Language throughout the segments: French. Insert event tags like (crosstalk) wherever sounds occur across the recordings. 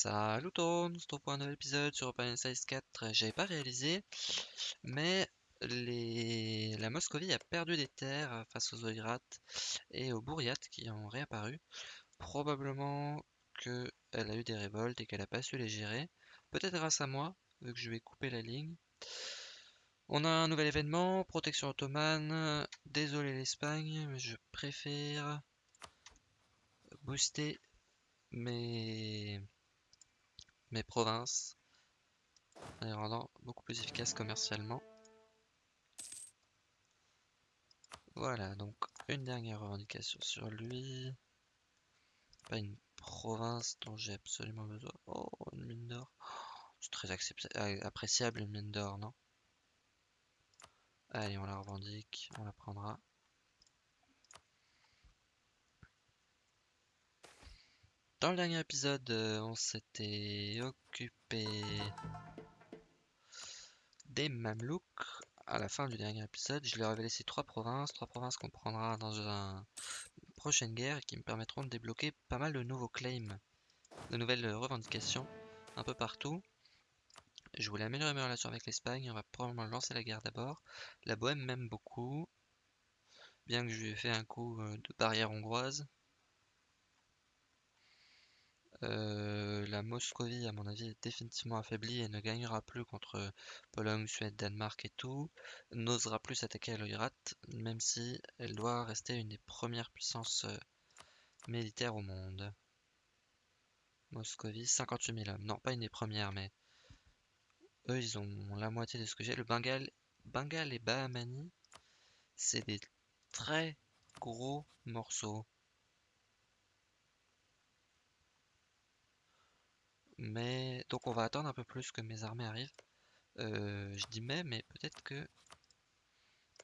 Salut tout le monde, pour un nouvel épisode sur Open Size 4. J'avais pas réalisé, mais la Moscovie a perdu des terres face aux Oïrats et aux Bouriats qui ont réapparu. Probablement qu'elle a eu des révoltes et qu'elle a pas su les gérer. Peut-être grâce à moi, vu que je vais couper la ligne. On a un nouvel événement, protection ottomane. Désolé l'Espagne, mais je préfère booster mes mes provinces, en les rendant beaucoup plus efficaces commercialement. Voilà, donc une dernière revendication sur lui. Pas une province dont j'ai absolument besoin. Oh, une mine d'or. C'est très appréciable une mine d'or, non? Allez, on la revendique, on la prendra. Dans le dernier épisode, euh, on s'était occupé des Mamelouks. À la fin du dernier épisode, je leur avais laissé trois provinces, trois provinces qu'on prendra dans une prochaine guerre et qui me permettront de débloquer pas mal de nouveaux claims, de nouvelles revendications un peu partout. Je voulais améliorer mes relations avec l'Espagne, on va probablement lancer la guerre d'abord. La Bohème m'aime beaucoup, bien que je lui ai fait un coup euh, de barrière hongroise. Euh, la Moscovie, à mon avis, est définitivement affaiblie et ne gagnera plus contre Pologne, Suède, Danemark et tout. N'osera plus s'attaquer à l'Oirat, même si elle doit rester une des premières puissances euh, militaires au monde. Moscovie, 58 000 hommes. Non, pas une des premières, mais eux, ils ont la moitié de ce que j'ai. Le Bengale, Bengale et Bahamani, c'est des très gros morceaux. Mais donc on va attendre un peu plus que mes armées arrivent. Euh, je dis mais, mais peut-être que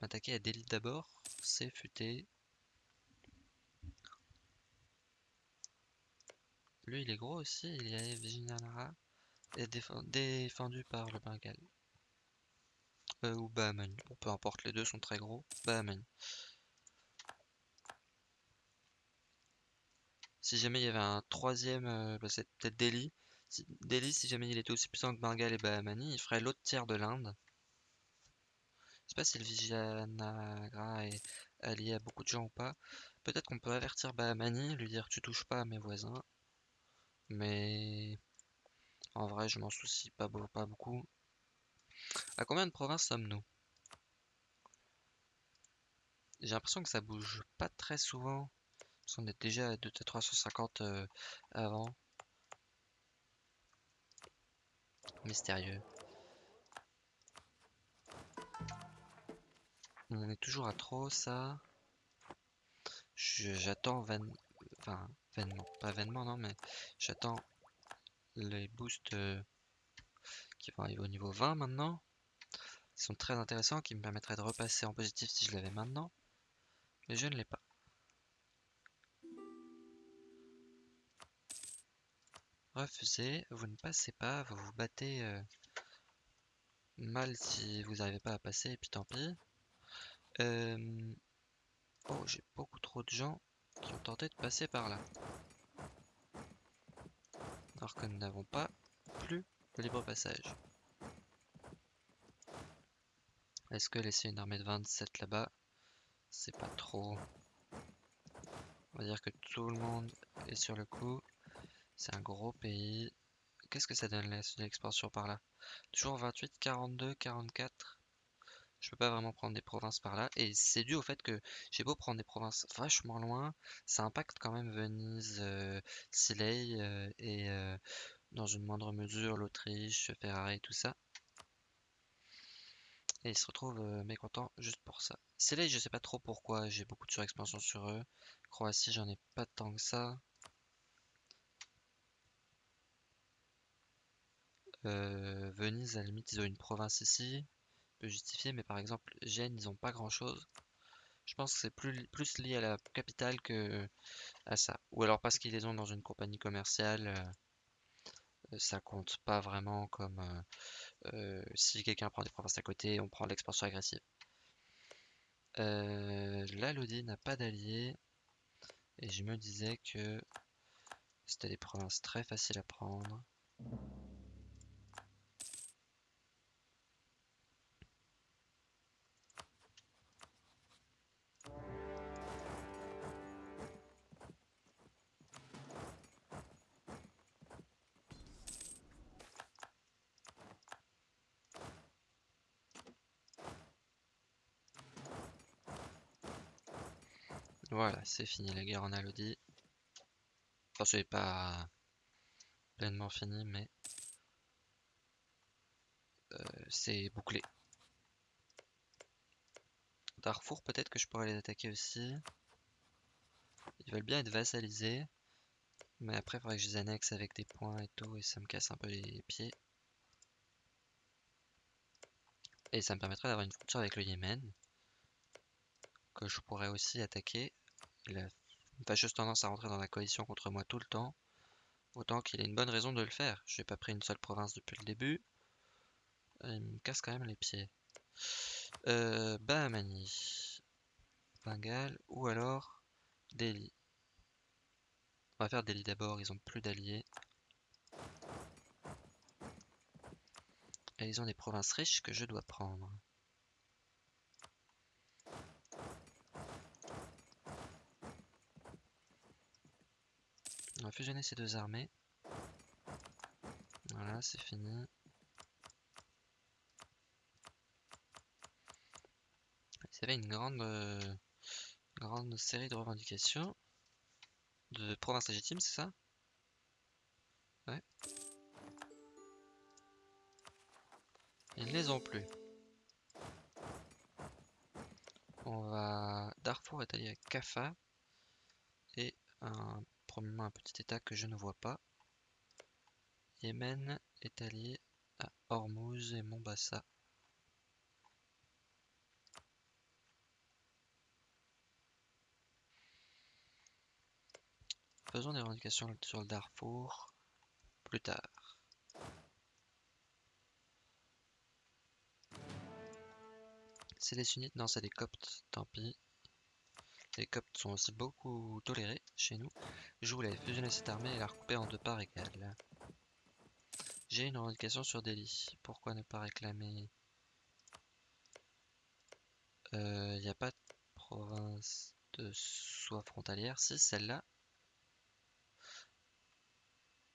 m'attaquer à Delhi d'abord, c'est futé. Lui il est gros aussi, il est Vijinanara et défendu par le Bengale. Euh, ou Bahamani, bon, peu importe, les deux sont très gros. Bahamani. Si jamais il y avait un troisième, euh, bah, c'est peut-être Delhi. Delhi, si jamais il était aussi puissant que Bengale et Bahamani, il ferait l'autre tiers de l'Inde. Je sais pas si le Vijayanagra est allié à beaucoup de gens ou pas. Peut-être qu'on peut avertir Bahamani, lui dire tu touches pas à mes voisins. Mais en vrai, je m'en soucie pas, pas beaucoup. À combien de provinces sommes-nous? J'ai l'impression que ça bouge pas très souvent. Parce qu'on est déjà à 350 euh, avant. Mystérieux. On est toujours à trop ça. J'attends enfin vainement, pas vainement non mais j'attends les boosts euh, qui vont arriver au niveau 20 maintenant. Ils sont très intéressants qui me permettraient de repasser en positif si je l'avais maintenant. Mais je ne l'ai pas. Refusez, vous ne passez pas, vous vous battez euh, mal si vous n'arrivez pas à passer, et puis tant pis. Euh, oh, j'ai beaucoup trop de gens qui ont tenté de passer par là. Alors que nous n'avons pas plus de libre passage. Est-ce que laisser une armée de 27 là-bas, c'est pas trop? On va dire que tout le monde est sur le coup. C'est un gros pays. Qu'est-ce que ça donne l'expansion par là? Toujours 28, 42, 44. Je peux pas vraiment prendre des provinces par là. Et c'est dû au fait que j'ai beau prendre des provinces vachement loin, ça impacte quand même Venise, euh, euh et euh, dans une moindre mesure l'Autriche, Ferrari, tout ça. Et ils se retrouvent euh, mécontents juste pour ça. Silley, je sais pas trop pourquoi, j'ai beaucoup de surexpansion sur eux. Croatie, j'en ai pas tant que ça. Euh, Venise, à la limite, ils ont une province ici. Peut justifier, mais par exemple, Gênes, ils ont pas grand chose. Je pense que c'est plus, lié à la capitale que à ça. Ou alors parce qu'ils les ont dans une compagnie commerciale, euh, ça compte pas vraiment comme euh, si quelqu'un prend des provinces à côté, on prend l'expansion agressive. la Lodi n'a pas d'alliés. Et je me disais que C'était des provinces très faciles à prendre. Voilà, c'est fini la guerre en Alodie. Enfin, c'est pas pleinement fini, mais euh, c'est bouclé. Darfour, peut-être que je pourrais les attaquer aussi. Ils veulent bien être vassalisés. Mais après, il faudrait que je les annexe avec des points et tout, et ça me casse un peu les pieds. Et ça me permettrait d'avoir une frontière avec le Yémen, que je pourrais aussi attaquer. Il a une fâcheuse tendance à rentrer dans la coalition contre moi tout le temps. Autant qu'il ait une bonne raison de le faire. Je n'ai pas pris une seule province depuis le début. Il me casse quand même les pieds. Euh, Bahamani. Bengale. Ou alors Delhi. On va faire Delhi d'abord, ils ont plus d'alliés. Et ils ont des provinces riches que je dois prendre. On va fusionner ces deux armées. Voilà, c'est fini. Ils avaient une grande, euh, grande série de revendications de provinces légitimes, c'est ça? Ouais. Ils ne les ont plus. On va... Darfour est allié à Kafa et un un petit état que je ne vois pas. Yémen est allié à Hormuz et Mombasa. Faisons des revendications sur le Darfour plus tard. C'est des sunnites Non, c'est des coptes, tant pis. Les Coptes sont aussi beaucoup tolérés chez nous. Je voulais fusionner cette armée et la recouper en deux parts égales. J'ai une revendication sur Delhi. Pourquoi ne pas réclamer? Il euh, n'y a pas de province de soie frontalière. Si, celle-là.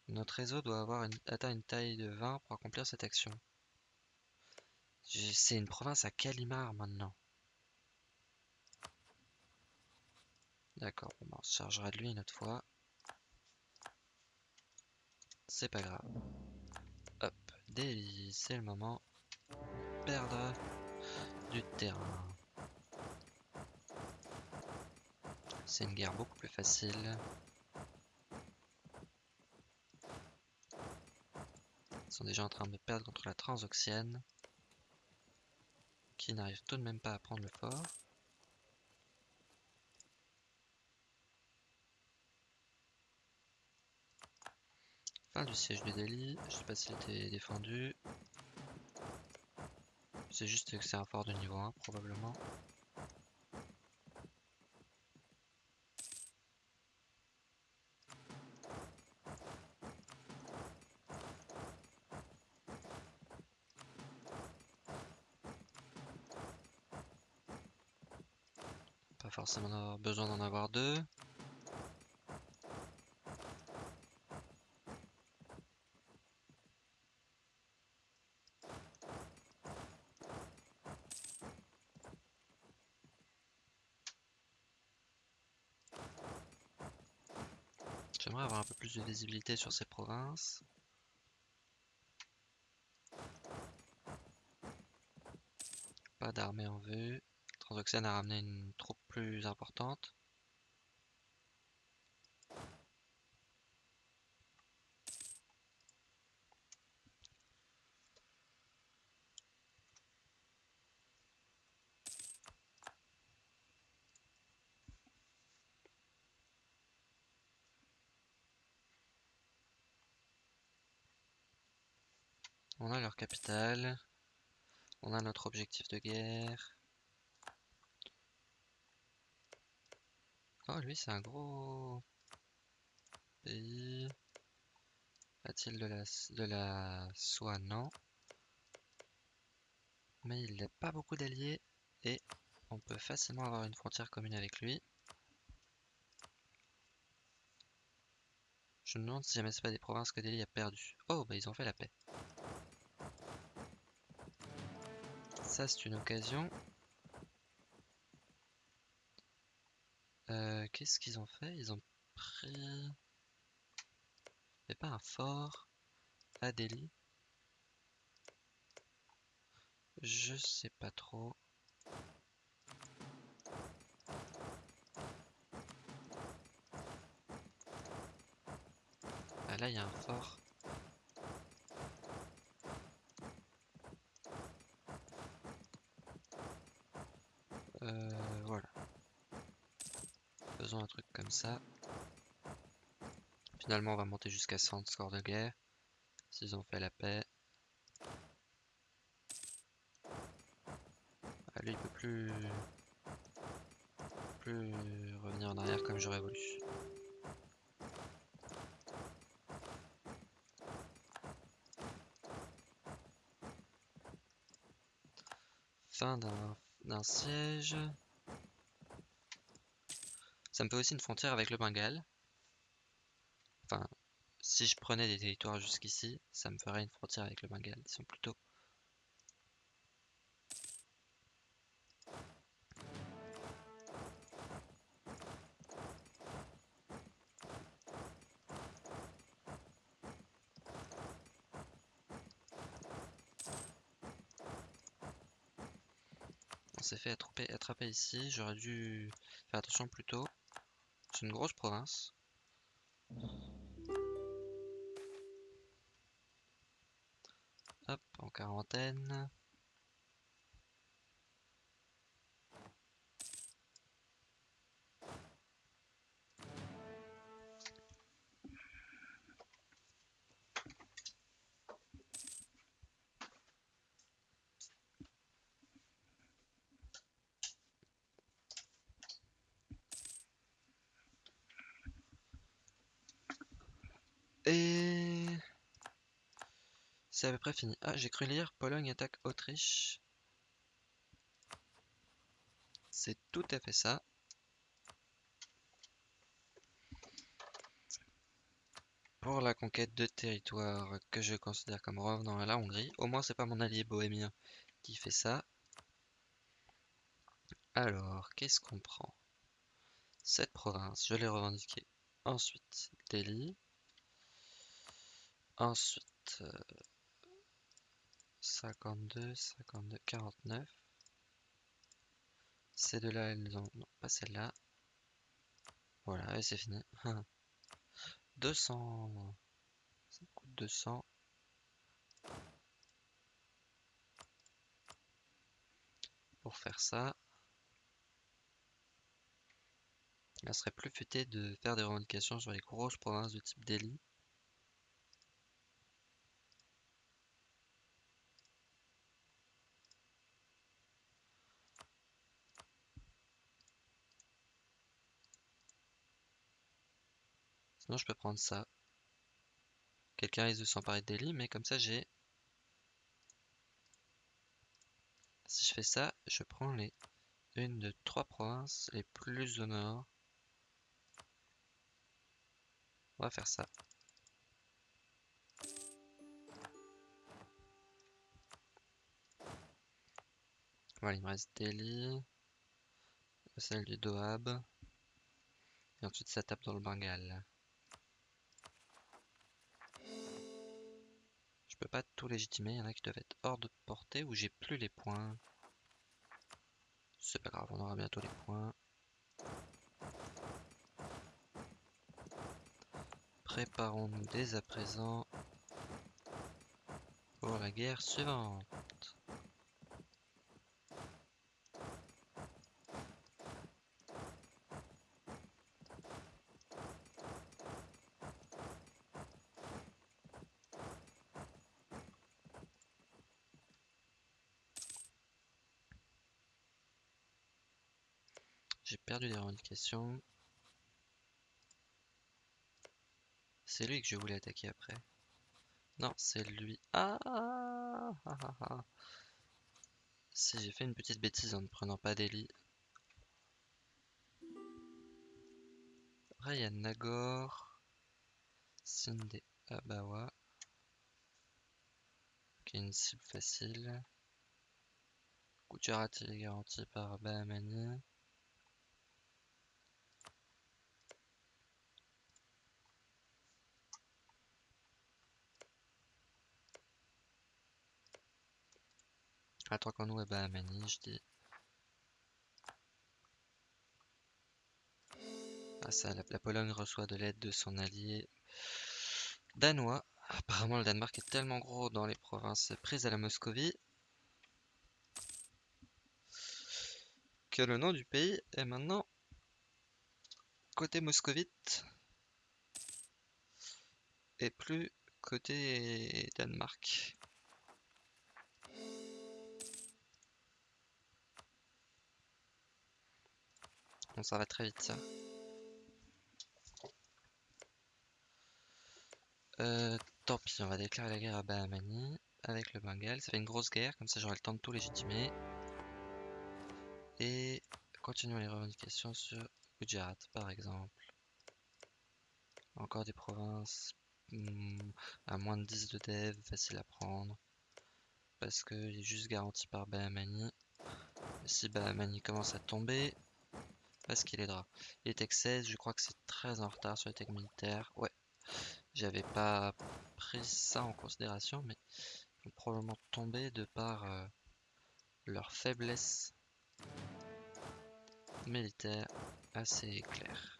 Notre réseau doit avoir une, atteint une taille de 20 pour accomplir cette action. C'est une province à Kalimar maintenant. D'accord, on se chargera de lui une autre fois. C'est pas grave. Hop, Delhi, c'est le moment. Perdre du terrain. C'est une guerre beaucoup plus facile. Ils sont déjà en train de perdre contre la Transoxiane. Qui n'arrive tout de même pas à prendre le fort. Du siège de Delhi. Je sais pas s'il était défendu. C'est juste que c'est un fort de niveau 1 probablement. Pas forcément besoin d'en avoir deux. J'aimerais avoir un peu de visibilité sur ces provinces. Pas d'armée en vue. Transoxiane a ramené une troupe plus importante. On a leur capitale. On a notre objectif de guerre. Oh, lui, c'est un gros pays A-t-il de la, de la soie? Non. Mais il n'a pas beaucoup d'alliés et on peut facilement avoir une frontière commune avec lui. Je me demande si jamais c'est pas des provinces que Delhi a perdu. Oh, bah ils ont fait la paix. Ça, c'est une occasion. Euh, qu'est-ce qu'ils ont fait? Ils ont pris... Il pas un fort à Delhi Je sais pas trop. Ah là, il y a un fort. Euh, voilà. Faisons un truc comme ça. Finalement, on va monter jusqu'à 100 score de guerre. S'ils ont fait la paix. Ah, lui, il peut plus... plus revenir en arrière comme j'aurais voulu. Fin d'un siège. Ça me fait aussi une frontière avec le Bengale. Enfin, si je prenais des territoires jusqu'ici, ça me ferait une frontière avec le Bengale. Ils sont plutôt... ici, j'aurais dû faire attention plus tôt. C'est une grosse province. Hop, en quarantaine. Et... C'est à peu près fini. Ah, j'ai cru lire Pologne attaque Autriche. C'est tout à fait ça. Pour la conquête de territoires que je considère comme revenant à la Hongrie. Au moins, c'est pas mon allié bohémien qui fait ça. Alors, qu'est-ce qu'on prend? Cette province, je l'ai revendiquée. Ensuite, Delhi. Ensuite, 52, 52, 49. Ces deux-là, elles ont... Non, pas celle-là. Voilà, et c'est fini. (laughs) 200. Ça coûte 200. Pour faire ça. Il serait plus futé de faire des revendications sur les grosses provinces de type Delhi. Sinon, je peux prendre ça. Quelqu'un risque de s'emparer de Delhi, mais comme ça, j'ai... Si je fais ça, je prends les une de trois provinces les plus au nord. On va faire ça. Voilà, il me reste Delhi, celle du Doab, et ensuite ça tape dans le Bengale. Peux pas tout légitimer, il y en a qui doivent être hors de portée ou j'ai plus les points. C'est pas grave, on aura bientôt les points. Préparons-nous dès à présent pour la guerre suivante. J'ai perdu des revendications. C'est lui que je voulais attaquer après. Non, c'est lui. Ah, ah, ah, ah, ah. Si j'ai fait une petite bêtise en ne prenant pas Delhi. Après, il y a Nagor, Sinde Abawa, qui est une cible facile. Gujarati est garanti par Bahamani. À Bahamani, je dis. Ah ça, la, la Pologne reçoit de l'aide de son allié danois. Apparemment, le Danemark est tellement gros dans les provinces prises à la Moscovie que le nom du pays est maintenant côté moscovite et plus côté Danemark. Ça va très vite. Euh, tant pis, on va déclarer la guerre à Bahamani avec le Bengale. Ça fait une grosse guerre, comme ça j'aurai le temps de tout légitimer. Et continuons les revendications sur Gujarat par exemple. Encore des provinces hmm, à moins de 10 de dev, facile à prendre. Parce qu'il est juste garanti par Bahamani. Si Bahamani commence à tomber, parce qu'il aidera. Les tech 16, je crois que c'est très en retard sur les tech militaires. Ouais, j'avais pas pris ça en considération, mais ils vont probablement tomber de par euh, leur faiblesse militaire assez claire.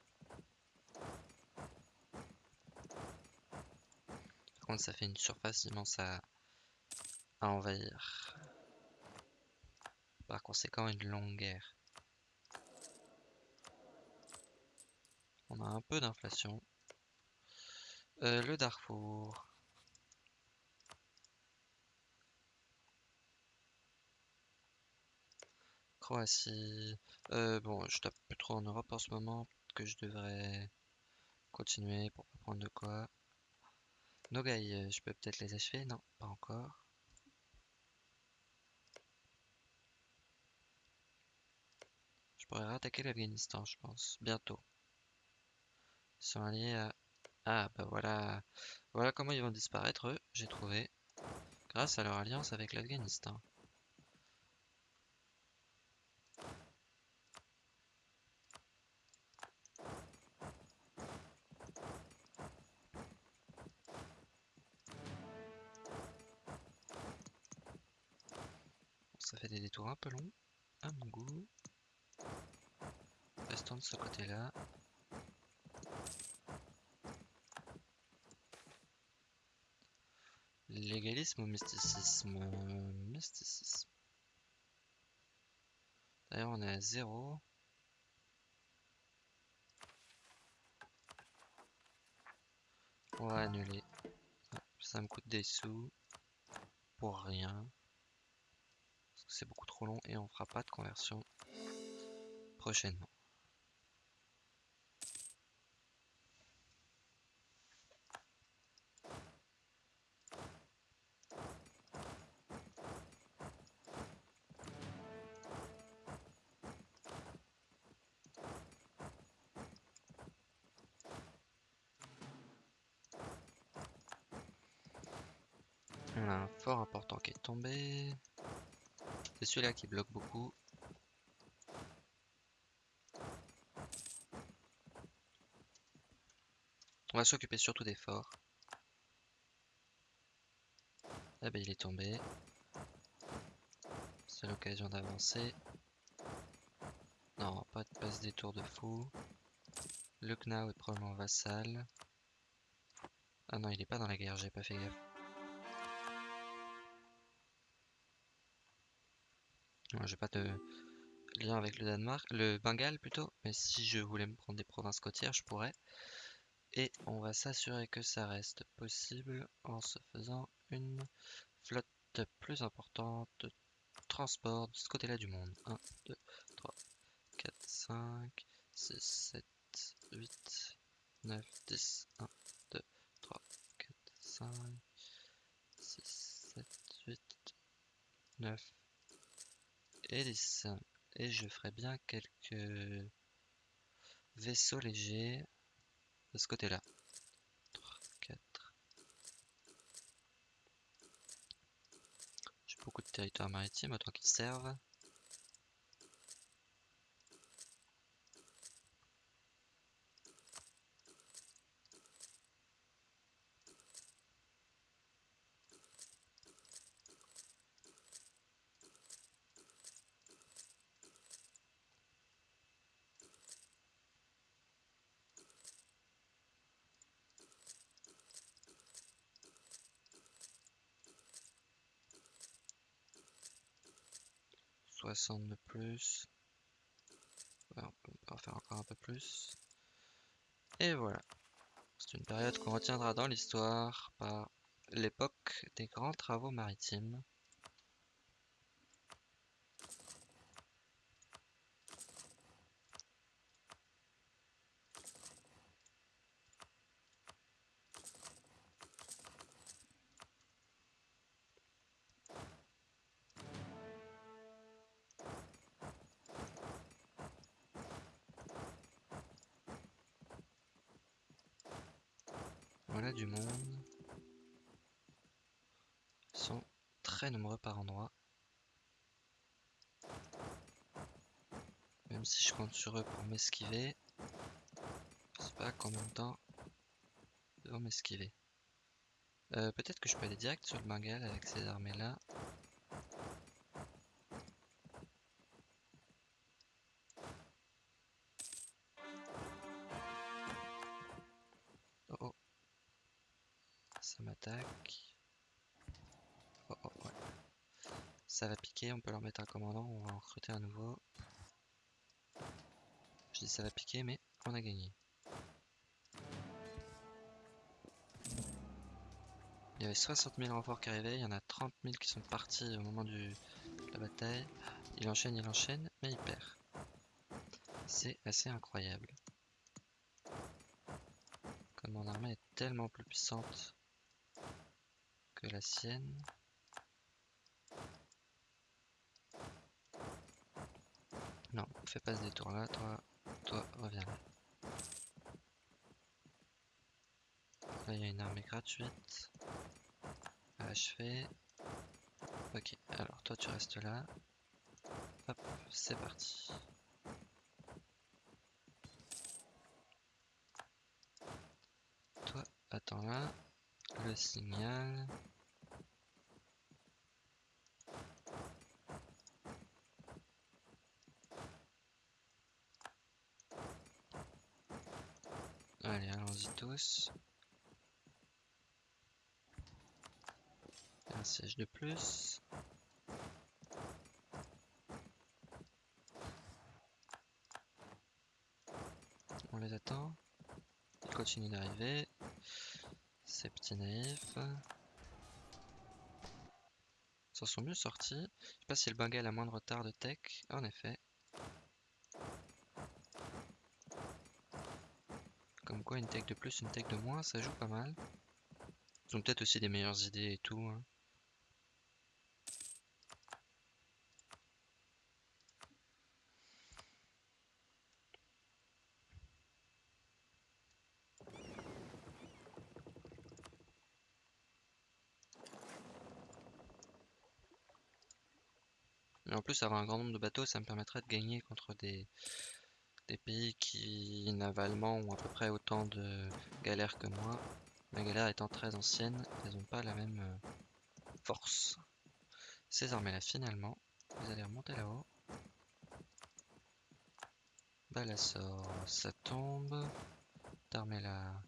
Par contre, ça fait une surface immense à, à envahir. Par conséquent, une longue guerre. On a un peu d'inflation. Euh, le Darfour. Croatie. Euh, bon, je tape plus trop en Europe en ce moment. Que je devrais continuer pour pas prendre de quoi. Nogai, euh, je peux peut-être les achever? Non, pas encore. Je pourrais rattaquer l'Afghanistan, je pense. Bientôt. Sont alliés à ah bah voilà, voilà comment ils vont disparaître eux, j'ai trouvé, grâce à leur alliance avec l'Afghanistan. Ça fait des détours un peu longs, à mon goût. Restons de ce côté-là. Légalisme ou mysticisme? Mysticisme. D'ailleurs, on est à zéro. On va annuler. Ça me coûte des sous. Pour rien. Parce que c'est beaucoup trop long et on fera pas de conversion prochainement. Qui est tombé. C'est celui-là qui bloque beaucoup. On va s'occuper surtout des forts. Ah ben il est tombé. C'est l'occasion d'avancer. Non, pas de passe des tours de fou. Le Knau est probablement vassal. Ah non, il est pas dans la guerre, j'ai pas fait gaffe. J'ai pas de lien avec le Danemark, le Bengale plutôt, mais si je voulais me prendre des provinces côtières, je pourrais. Et on va s'assurer que ça reste possible en se faisant une flotte plus importante de transport de ce côté-là du monde. 1, 2, 3, 4, 5, 6, 7, 8, 9, 10, 1, 2, 5, 6, 7, 8, 9 10. Et je ferai bien quelques vaisseaux légers de ce côté-là. 3, 4. J'ai beaucoup de territoires maritimes, autant qu'ils servent. 60 de plus. on peut en faire encore un peu plus. Et voilà. C'est une période qu'on retiendra dans l'histoire par l'époque des grands travaux maritimes. Du monde. Sont très nombreux par endroit. Même si je compte sur eux pour m'esquiver, je sais pas combien de temps ils vont m'esquiver. Euh, peut-être que je peux aller direct sur le Bengale avec ces armées là. M'attaque. Oh, oh, ouais. Ça va piquer, on peut leur mettre un commandant, on va en recruter un nouveau. Je dis ça va piquer, mais on a gagné. Il y avait 60 000 renforts qui arrivaient, il y en a 30 000 qui sont partis au moment de la bataille. Il enchaîne, il enchaîne, mais il perd. C'est assez incroyable. Comme mon armée est tellement plus puissante que la sienne. Non, fais pas ce détour là, toi, toi, reviens là. Là, il y a une armée gratuite à achever. Ok, alors toi, tu restes là. Hop, c'est parti. Toi, attends là. Le signal. Allez, allons-y tous. Un siège de plus. On les attend. Ils continuent d'arriver. Naïfs. S'en sont mieux sortis. Je sais pas si le Bengal a moins de retard de tech. En effet. Comme quoi une tech de plus, une tech de moins, ça joue pas mal. Ils ont peut-être aussi des meilleures idées et tout. Hein. En plus, avoir un grand nombre de bateaux, ça me permettrait de gagner contre des, pays qui, navalement, ont à peu près autant de galères que moi. Ma galère étant très ancienne, elles n'ont pas la même euh, force. Ces armées-là, finalement, vous allez remonter là-haut. Balassor, ça tombe. D'armée-là,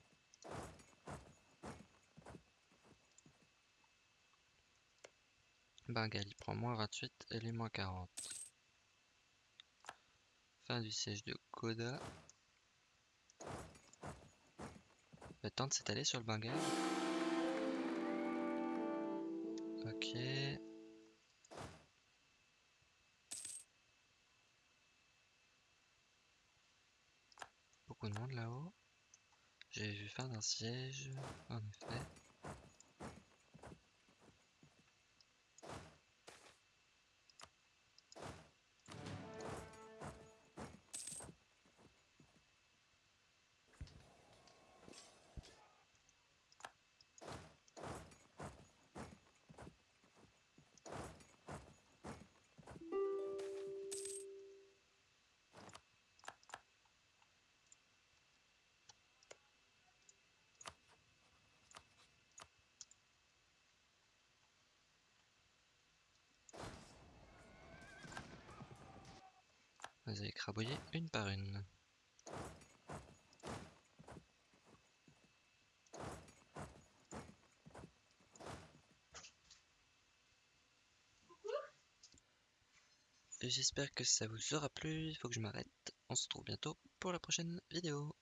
Bengal, il prend moins 28 et lui moins 40. Fin du siège de Koda. Le temps de s'étaler sur le Bengal. Ok. Beaucoup de monde là-haut. J'ai vu fin d'un siège, en effet. Les a écrabouillées une par une. J'espère que ça vous aura plu, il faut que je m'arrête. On se retrouve bientôt pour la prochaine vidéo.